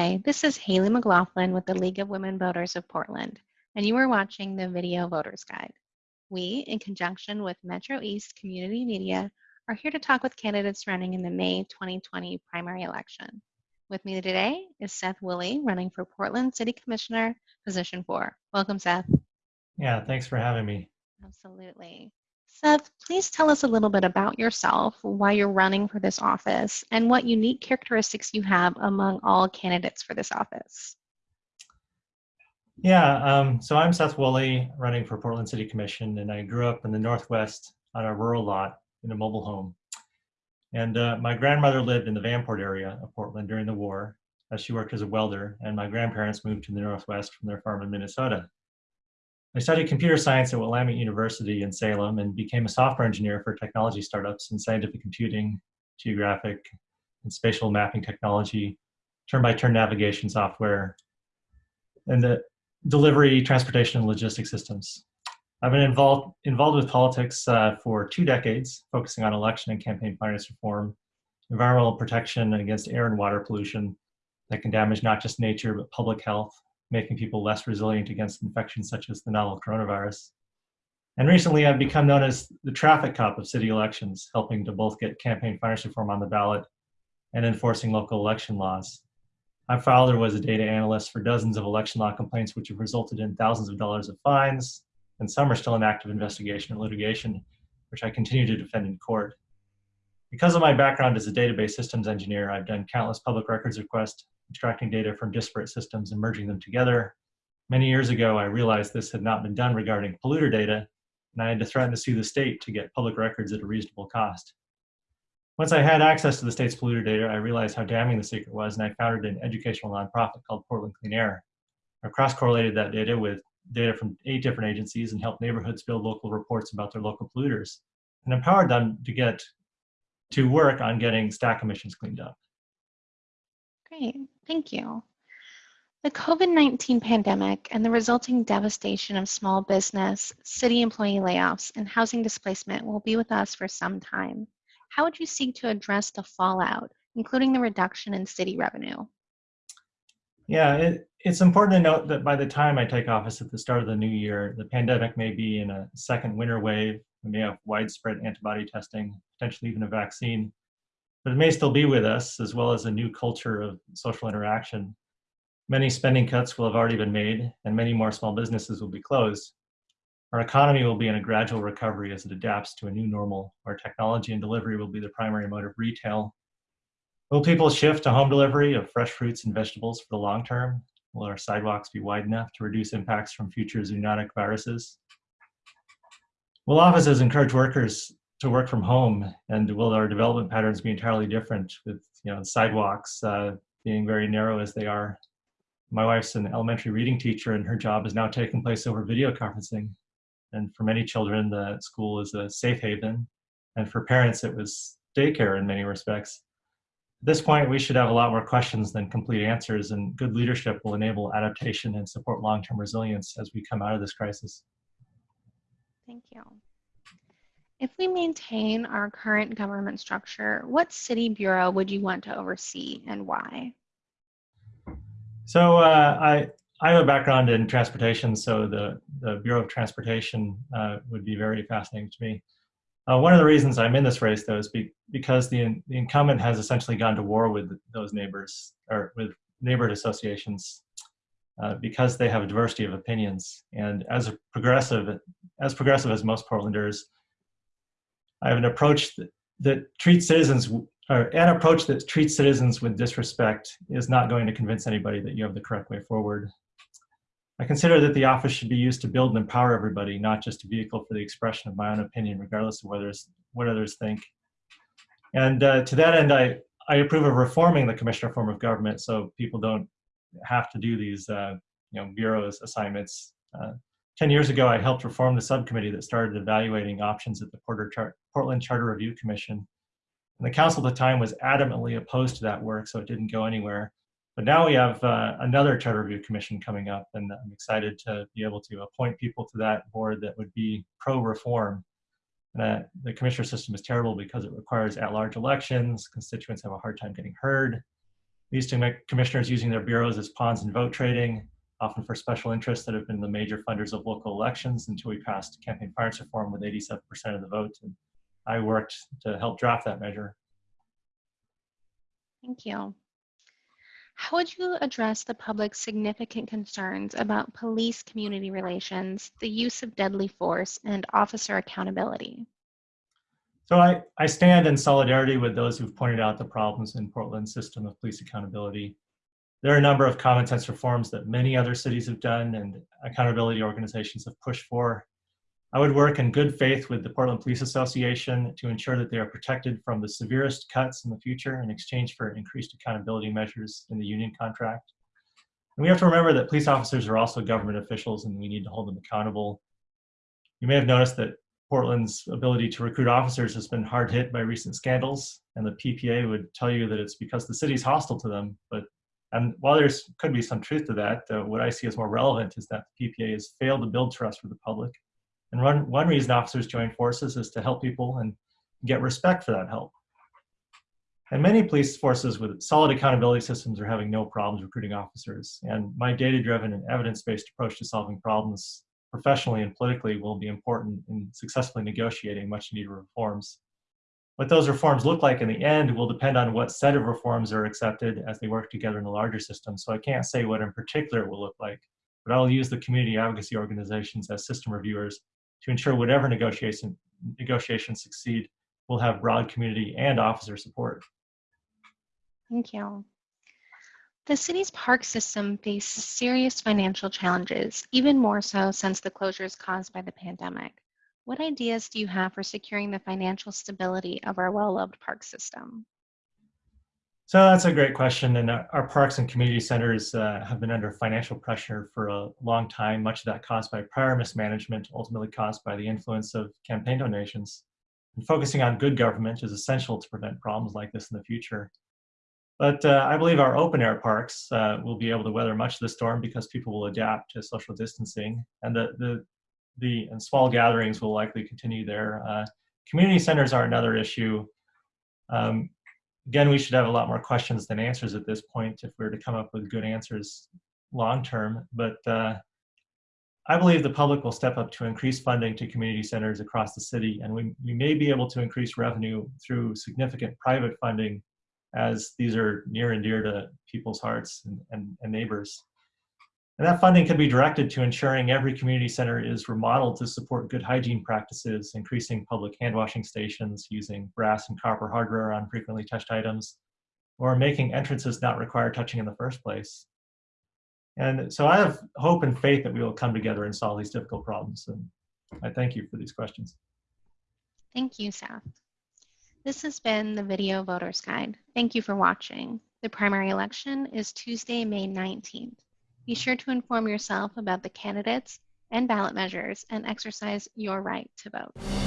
Hi, this is Haley McLaughlin with the League of Women Voters of Portland, and you are watching the Video Voters Guide. We, in conjunction with Metro East Community Media, are here to talk with candidates running in the May 2020 primary election. With me today is Seth Woolley, running for Portland City Commissioner, position four. Welcome, Seth. Yeah, thanks for having me. Absolutely. Seth, please tell us a little bit about yourself, why you're running for this office, and what unique characteristics you have among all candidates for this office. Yeah, um, so I'm Seth Woolley, running for Portland City Commission, and I grew up in the Northwest on a rural lot in a mobile home. And uh, my grandmother lived in the Vanport area of Portland during the war, as she worked as a welder, and my grandparents moved to the Northwest from their farm in Minnesota. I studied computer science at Willamette University in Salem and became a software engineer for technology startups in scientific computing, geographic, and spatial mapping technology, turn-by-turn -turn navigation software, and the delivery, transportation, and logistics systems. I've been involved, involved with politics uh, for two decades, focusing on election and campaign finance reform, environmental protection against air and water pollution that can damage not just nature, but public health, making people less resilient against infections such as the novel coronavirus. And recently I've become known as the traffic cop of city elections, helping to both get campaign finance reform on the ballot and enforcing local election laws. My father was a data analyst for dozens of election law complaints, which have resulted in thousands of dollars of fines, and some are still in active investigation or litigation, which I continue to defend in court. Because of my background as a database systems engineer, I've done countless public records requests, extracting data from disparate systems and merging them together. Many years ago, I realized this had not been done regarding polluter data, and I had to threaten to sue the state to get public records at a reasonable cost. Once I had access to the state's polluter data, I realized how damning the secret was, and I founded an educational nonprofit called Portland Clean Air. I cross-correlated that data with data from eight different agencies and helped neighborhoods build local reports about their local polluters and empowered them to get to work on getting stack emissions cleaned up. Great, thank you. The COVID-19 pandemic and the resulting devastation of small business, city employee layoffs, and housing displacement will be with us for some time. How would you seek to address the fallout, including the reduction in city revenue? Yeah, it, it's important to note that by the time I take office at the start of the new year, the pandemic may be in a second winter wave. We may have widespread antibody testing, potentially even a vaccine but it may still be with us, as well as a new culture of social interaction. Many spending cuts will have already been made, and many more small businesses will be closed. Our economy will be in a gradual recovery as it adapts to a new normal, where technology and delivery will be the primary mode of retail. Will people shift to home delivery of fresh fruits and vegetables for the long term? Will our sidewalks be wide enough to reduce impacts from future zoonotic viruses? Will offices encourage workers to work from home and will our development patterns be entirely different with you know sidewalks uh, being very narrow as they are? My wife's an elementary reading teacher and her job is now taking place over video conferencing. And for many children the school is a safe haven. And for parents it was daycare in many respects. At this point we should have a lot more questions than complete answers and good leadership will enable adaptation and support long-term resilience as we come out of this crisis. Thank you if we maintain our current government structure, what city bureau would you want to oversee and why? So uh, I, I have a background in transportation, so the, the Bureau of Transportation uh, would be very fascinating to me. Uh, one of the reasons I'm in this race, though, is be, because the, the incumbent has essentially gone to war with those neighbors, or with neighborhood associations, uh, because they have a diversity of opinions. And as a progressive, as progressive as most Portlanders, I have an approach that, that treats citizens, or an approach that treats citizens with disrespect is not going to convince anybody that you have the correct way forward. I consider that the office should be used to build and empower everybody, not just a vehicle for the expression of my own opinion, regardless of whether what others think. And uh, to that end, I, I approve of reforming the commissioner form of government so people don't have to do these uh, you know, bureaus assignments. Uh, 10 years ago, I helped reform the subcommittee that started evaluating options at the Char Portland Charter Review Commission. And the council at the time was adamantly opposed to that work, so it didn't go anywhere. But now we have uh, another Charter Review Commission coming up, and I'm excited to be able to appoint people to that board that would be pro-reform. Uh, the commissioner system is terrible because it requires at-large elections, constituents have a hard time getting heard, These two commissioners using their bureaus as pawns in vote trading, often for special interests that have been the major funders of local elections until we passed campaign finance reform with 87% of the vote. And I worked to help draft that measure. Thank you. How would you address the public's significant concerns about police community relations, the use of deadly force, and officer accountability? So I, I stand in solidarity with those who've pointed out the problems in Portland's system of police accountability. There are a number of common sense reforms that many other cities have done and accountability organizations have pushed for. I would work in good faith with the Portland Police Association to ensure that they are protected from the severest cuts in the future in exchange for increased accountability measures in the union contract. And we have to remember that police officers are also government officials and we need to hold them accountable. You may have noticed that Portland's ability to recruit officers has been hard hit by recent scandals, and the PPA would tell you that it's because the city's hostile to them. But and while there's could be some truth to that, uh, what I see as more relevant is that the PPA has failed to build trust with the public and one, one reason officers join forces is to help people and get respect for that help. And many police forces with solid accountability systems are having no problems recruiting officers. And my data-driven and evidence-based approach to solving problems professionally and politically will be important in successfully negotiating much needed reforms. What those reforms look like in the end will depend on what set of reforms are accepted as they work together in the larger system. So I can't say what in particular will look like, but I'll use the community advocacy organizations as system reviewers to ensure whatever negotiation, negotiations succeed will have broad community and officer support. Thank you. The city's park system faces serious financial challenges, even more so since the closures caused by the pandemic. What ideas do you have for securing the financial stability of our well-loved park system? So that's a great question. And our parks and community centers uh, have been under financial pressure for a long time, much of that caused by prior mismanagement, ultimately caused by the influence of campaign donations. And focusing on good government is essential to prevent problems like this in the future. But uh, I believe our open air parks uh, will be able to weather much of the storm because people will adapt to social distancing and the, the, the and small gatherings will likely continue there. Uh, community centers are another issue. Um, again, we should have a lot more questions than answers at this point if we were to come up with good answers long term. But uh, I believe the public will step up to increase funding to community centers across the city, and we, we may be able to increase revenue through significant private funding as these are near and dear to people's hearts and, and, and neighbors. And that funding can be directed to ensuring every community center is remodeled to support good hygiene practices, increasing public hand washing stations, using brass and copper hardware on frequently touched items, or making entrances not require touching in the first place. And so I have hope and faith that we will come together and solve these difficult problems. And I thank you for these questions. Thank you, Seth. This has been the Video Voters Guide. Thank you for watching. The primary election is Tuesday, May 19th. Be sure to inform yourself about the candidates and ballot measures and exercise your right to vote.